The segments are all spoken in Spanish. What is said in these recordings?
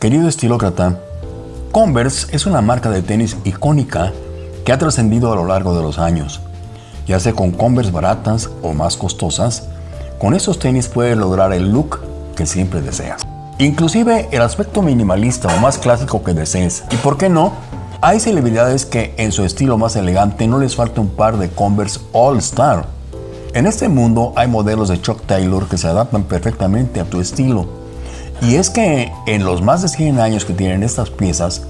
Querido estilócrata, Converse es una marca de tenis icónica que ha trascendido a lo largo de los años. Ya sea con Converse baratas o más costosas, con esos tenis puedes lograr el look que siempre deseas. Inclusive el aspecto minimalista o más clásico que desees. Y por qué no, hay celebridades que en su estilo más elegante no les falta un par de Converse All Star. En este mundo hay modelos de Chuck Taylor que se adaptan perfectamente a tu estilo. Y es que en los más de 100 años que tienen estas piezas,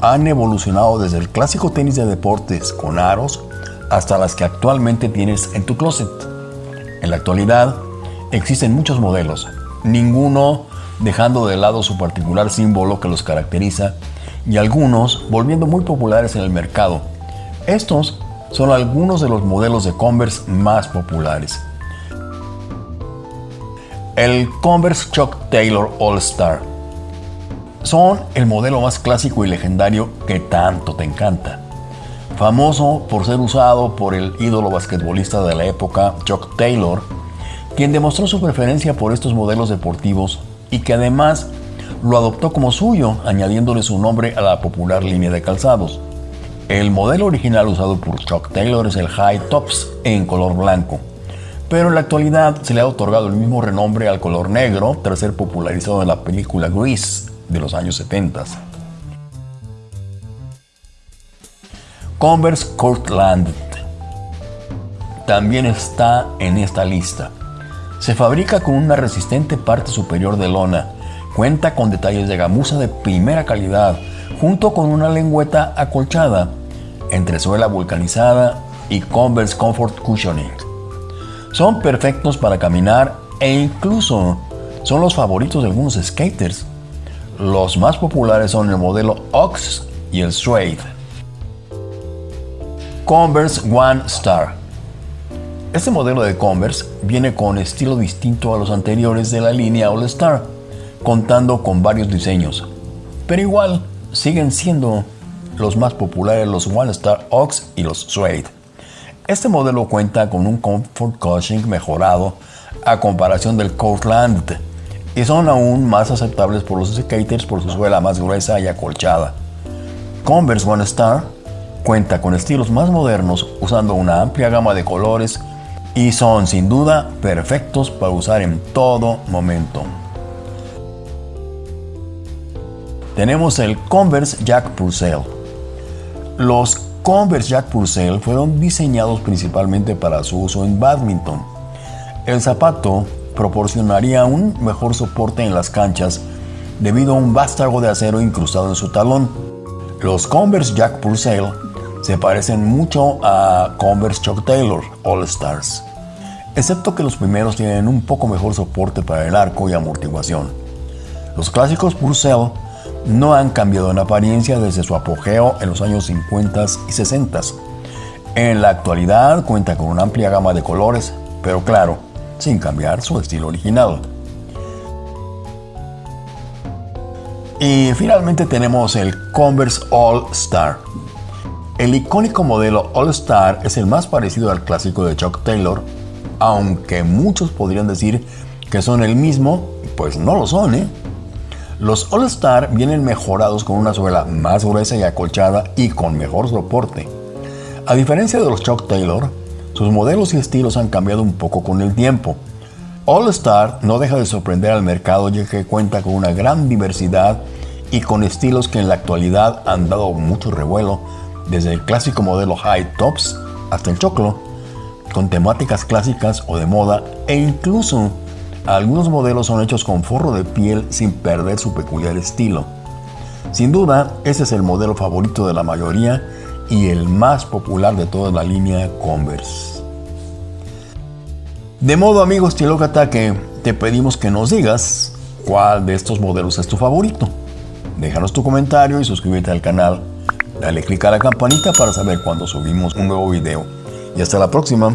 han evolucionado desde el clásico tenis de deportes con aros hasta las que actualmente tienes en tu closet. En la actualidad, Existen muchos modelos, ninguno dejando de lado su particular símbolo que los caracteriza y algunos volviendo muy populares en el mercado. Estos son algunos de los modelos de Converse más populares. El Converse Chuck Taylor All Star. Son el modelo más clásico y legendario que tanto te encanta. Famoso por ser usado por el ídolo basquetbolista de la época, Chuck Taylor, quien demostró su preferencia por estos modelos deportivos y que además lo adoptó como suyo, añadiéndole su nombre a la popular línea de calzados. El modelo original usado por Chuck Taylor es el High Tops en color blanco, pero en la actualidad se le ha otorgado el mismo renombre al color negro tras ser popularizado en la película Grease de los años 70. Converse Cortland también está en esta lista. Se fabrica con una resistente parte superior de lona. Cuenta con detalles de gamuza de primera calidad, junto con una lengüeta acolchada, entresuela vulcanizada y Converse Comfort Cushioning. Son perfectos para caminar e incluso son los favoritos de algunos skaters. Los más populares son el modelo Ox y el Suede. Converse One Star este modelo de Converse viene con estilo distinto a los anteriores de la línea All Star, contando con varios diseños, pero igual siguen siendo los más populares los One Star Ox y los Suede. Este modelo cuenta con un comfort cushioning mejorado a comparación del Courtland y son aún más aceptables por los skaters por su suela más gruesa y acolchada. Converse One Star cuenta con estilos más modernos usando una amplia gama de colores y son sin duda perfectos para usar en todo momento. Tenemos el Converse Jack Purcell. Los Converse Jack Purcell fueron diseñados principalmente para su uso en badminton. El zapato proporcionaría un mejor soporte en las canchas debido a un vástago de acero incrustado en su talón. Los Converse Jack Purcell se parecen mucho a Converse Chuck Taylor All Stars excepto que los primeros tienen un poco mejor soporte para el arco y amortiguación. Los clásicos Purcell no han cambiado en apariencia desde su apogeo en los años 50 y 60. En la actualidad cuenta con una amplia gama de colores, pero claro, sin cambiar su estilo original. Y finalmente tenemos el Converse All Star. El icónico modelo All Star es el más parecido al clásico de Chuck Taylor aunque muchos podrían decir que son el mismo, pues no lo son, ¿eh? Los All Star vienen mejorados con una suela más gruesa y acolchada y con mejor soporte. A diferencia de los Chuck Taylor, sus modelos y estilos han cambiado un poco con el tiempo. All Star no deja de sorprender al mercado ya que cuenta con una gran diversidad y con estilos que en la actualidad han dado mucho revuelo, desde el clásico modelo High Tops hasta el choclo con temáticas clásicas o de moda e incluso algunos modelos son hechos con forro de piel sin perder su peculiar estilo. Sin duda, ese es el modelo favorito de la mayoría y el más popular de toda la línea Converse. De modo amigos Tilócata que te pedimos que nos digas cuál de estos modelos es tu favorito. Déjanos tu comentario y suscríbete al canal. Dale click a la campanita para saber cuando subimos un nuevo video. Y hasta la próxima.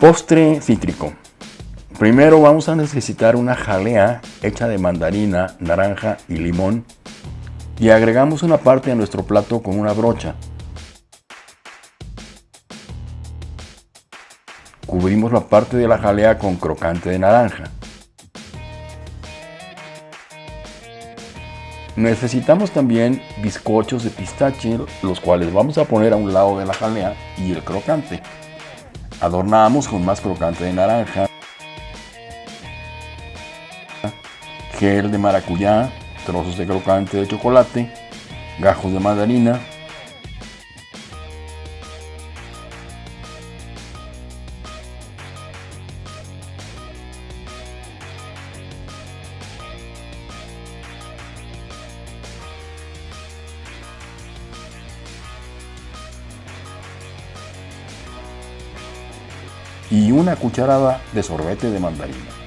Postre cítrico. Primero vamos a necesitar una jalea hecha de mandarina, naranja y limón. y agregamos una parte a nuestro plato con una brocha. Cubrimos la parte de la jalea con crocante de naranja. Necesitamos también bizcochos de pistache, los cuales vamos a poner a un lado de la jalea y el crocante. Adornamos con más crocante de naranja, gel de maracuyá, trozos de crocante de chocolate, gajos de mandarina, y una cucharada de sorbete de mandarina.